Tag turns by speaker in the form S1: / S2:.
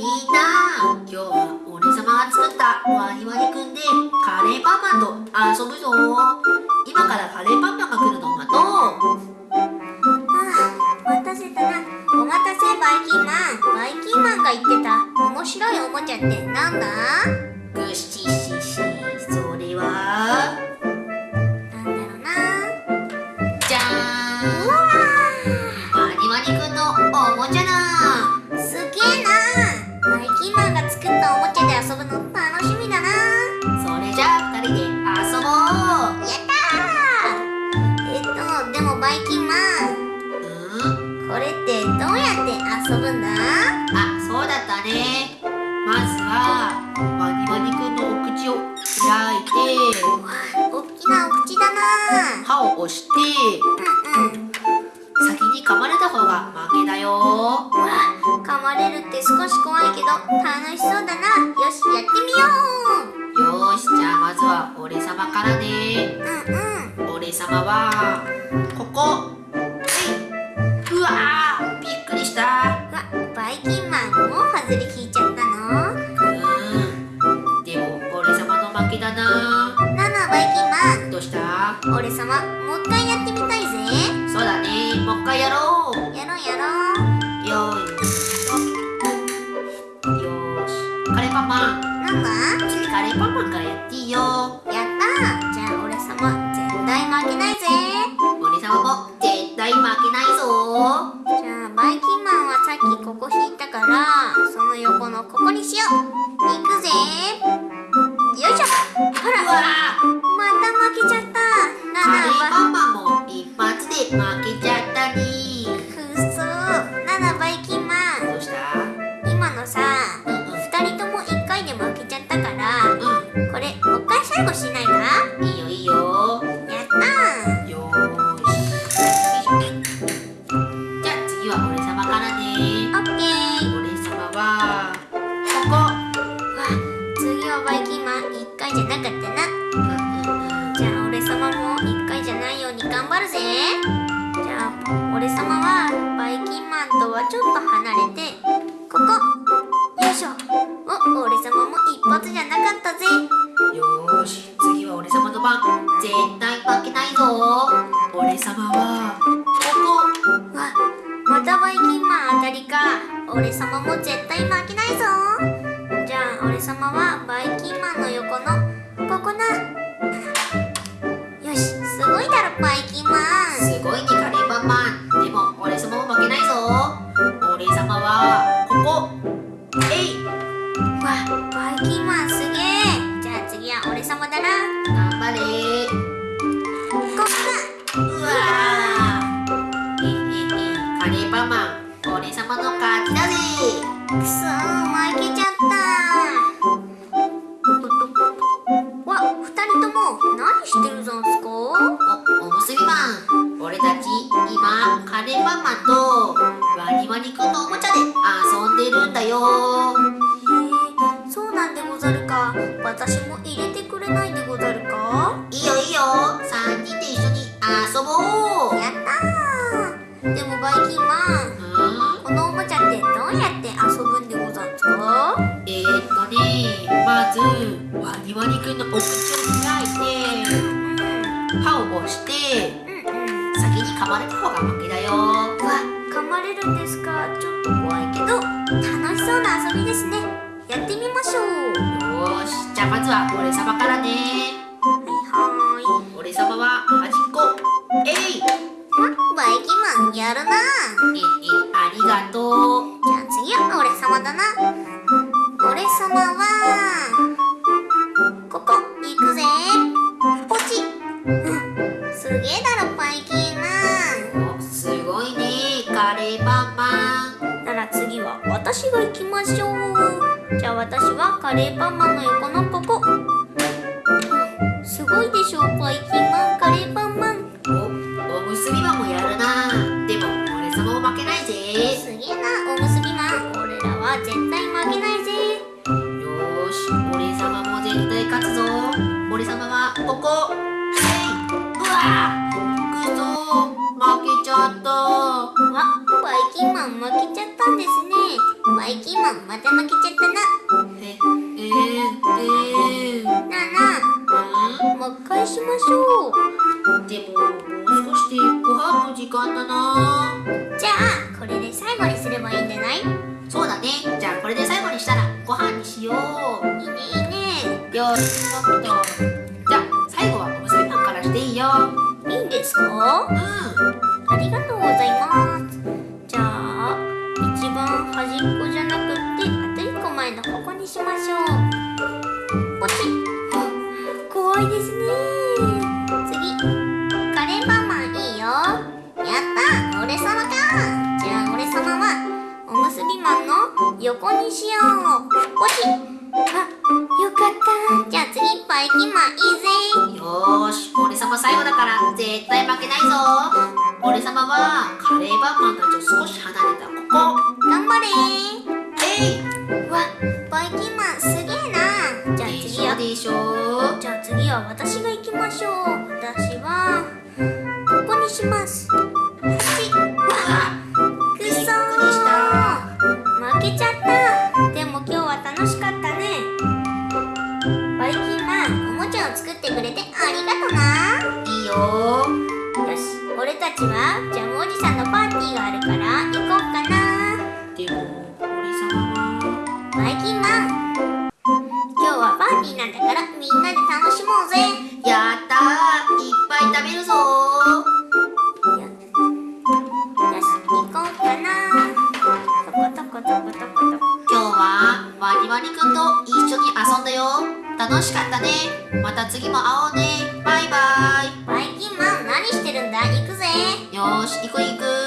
S1: みんな今日は俺様が作ったワニワニくんでカレーパンマンと遊ぶぞ今からカレーパンマンが来るのを待とう。
S2: はあ待たせたな。お待たせバイキンマンバイキンマンが言ってた。面白いおもちゃってなんだ？
S1: 開いて
S2: おっきなお口だな。
S1: 歯を押して
S2: うんうん。
S1: 先に噛まれた方が負けだよ。
S2: 噛まれるって少し怖いけど楽しそうだな。よしやってみよ
S1: よーしじゃあまずは俺様からね。
S2: ううんうん。
S1: 俺様は俺様
S2: もう一回やってみたいぜ。
S1: そうだね。もう一回やろう。
S2: やろうやろう。
S1: よーしよーし。カレーパンマン。
S2: なんだ？
S1: 次カレーパンマンか
S2: ないよう
S1: に
S2: 頑張るぜ。じゃあ俺様はバイキンマンとはちょっと離れてここ。よいしょ。お俺様も一発じゃなかったぜ。
S1: よーし。次は俺様の番。絶対負けないぞ。俺様はこ
S2: わまたバイキンマン当たりか。俺様も絶対負けないぞ。じゃあ俺様はバイキンマンへえそうなんでござるか？私も入れてくれないでござるか？
S1: いいよいいよ。3人で一緒に遊ぼう。
S2: やったー！でもバイキンマン
S1: うん？
S2: このおもちゃってどうやって遊ぶんでござるか？
S1: えー、っとねまずワニワニくんのお口をれ
S2: るんですか？ちょっと怖いけど楽しそうな遊びですね。やってみましょう。
S1: よーし。じゃあまずは俺様からね。
S2: はいはーい。
S1: 俺様は端っこ。えい。
S2: わバイキンマンやるな。
S1: ええありがとう。
S2: じゃあ次は俺様だな。俺様は行きましょう。じゃあ私はカレーパンマンの横のここ。うんすごいでしょバイキンマンカレーパンマン。
S1: おおむすびマンもやるな。でも俺様も負けないぜ。
S2: すげえなおむすびマン俺らは絶対負けないぜ。
S1: よーし俺様も絶対勝つぞ。俺様はここ。えい。うわーくそ負けちゃった
S2: わバイキンマン負けちゃったんですね。バイキンマンまた負けちゃったな。
S1: ええー、えー、
S2: なあなあもう一回しましょう。
S1: でももう少しでご飯の時間だな。
S2: じゃあこれで最後にすればいいんじゃない？いいね
S1: そうだね。じゃあこれで最後にしたらご飯にしよう。
S2: いいね。
S1: よしちょっと。じゃあ最後はおむすびパンからしていいよ。
S2: いいんですか？
S1: うん。
S2: ありがとうございます端っこじゃなくってあと一個前のここにしましょうポチッ怖いですね次カレーパンマンいいよやった俺様かじゃあ俺様はおむすびマンの横にしようポチッあよかったじゃあ次バイキンマンいいぜ
S1: よーし俺様最後だから絶対負けないぞ俺様はカレーパンマンたちと少し離れたここ
S2: 私が
S1: た次も会おうね。バイバイ。
S2: バイキンマン何してるんだ？行くぜ。
S1: よーし行く行く